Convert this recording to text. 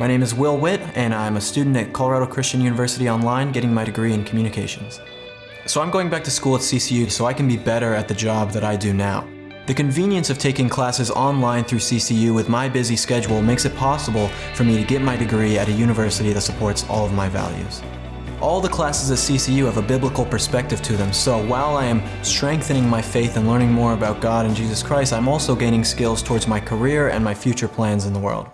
My name is Will Witt, and I'm a student at Colorado Christian University Online getting my degree in communications. So I'm going back to school at CCU so I can be better at the job that I do now. The convenience of taking classes online through CCU with my busy schedule makes it possible for me to get my degree at a university that supports all of my values. All the classes at CCU have a biblical perspective to them, so while I am strengthening my faith and learning more about God and Jesus Christ, I'm also gaining skills towards my career and my future plans in the world.